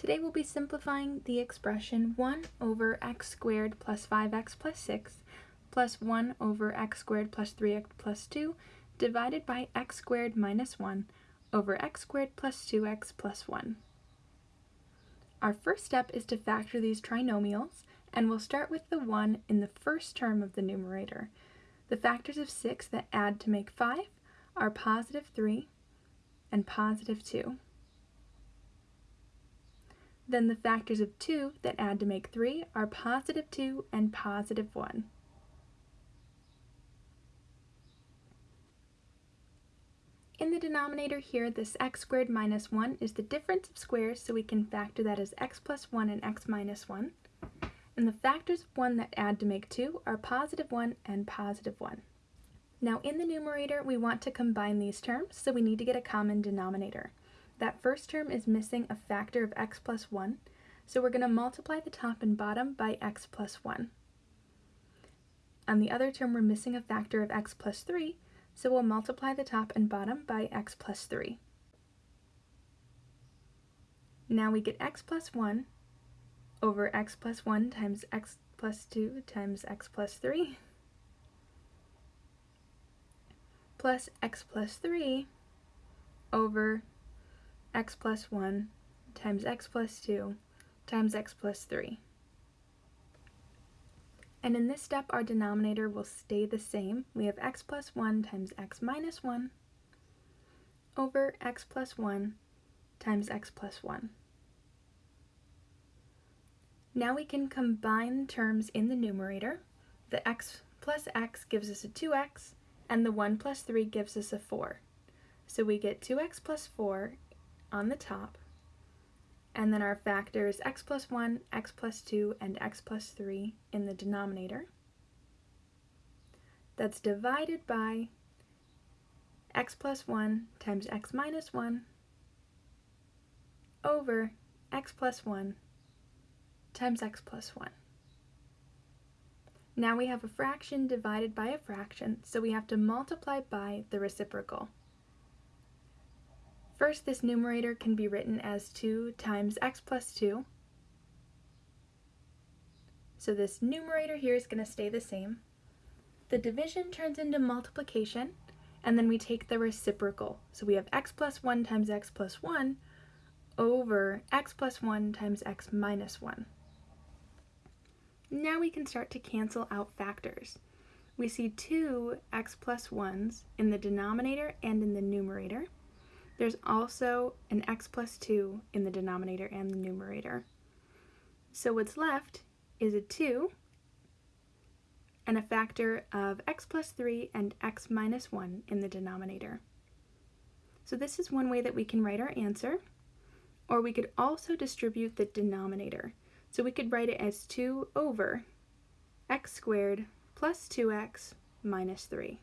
Today we'll be simplifying the expression 1 over x squared plus 5x plus 6 plus 1 over x squared plus 3x plus 2 divided by x squared minus 1 over x squared plus 2x plus 1. Our first step is to factor these trinomials, and we'll start with the 1 in the first term of the numerator. The factors of 6 that add to make 5 are positive 3 and positive 2. Then the factors of 2 that add to make 3 are positive 2 and positive 1. In the denominator here, this x squared minus 1 is the difference of squares, so we can factor that as x plus 1 and x minus 1. And the factors of 1 that add to make 2 are positive 1 and positive 1. Now in the numerator, we want to combine these terms, so we need to get a common denominator. That first term is missing a factor of x plus 1, so we're going to multiply the top and bottom by x plus 1. On the other term, we're missing a factor of x plus 3, so we'll multiply the top and bottom by x plus 3. Now we get x plus 1 over x plus 1 times x plus 2 times x plus 3 plus x plus 3 over x plus 1 times x plus 2 times x plus 3. And in this step, our denominator will stay the same. We have x plus 1 times x minus 1 over x plus 1 times x plus 1. Now we can combine terms in the numerator. The x plus x gives us a 2x, and the 1 plus 3 gives us a 4. So we get 2x plus 4 on the top, and then our factors x plus 1, x plus 2, and x plus 3 in the denominator. That's divided by x plus 1 times x minus 1 over x plus 1 times x plus 1. Now we have a fraction divided by a fraction, so we have to multiply by the reciprocal. First, this numerator can be written as 2 times x plus 2. So this numerator here is going to stay the same. The division turns into multiplication, and then we take the reciprocal. So we have x plus 1 times x plus 1 over x plus 1 times x minus 1. Now we can start to cancel out factors. We see two x plus 1s in the denominator and in the numerator. There's also an x plus 2 in the denominator and the numerator. So what's left is a 2 and a factor of x plus 3 and x minus 1 in the denominator. So this is one way that we can write our answer, or we could also distribute the denominator. So we could write it as 2 over x squared plus 2x minus 3.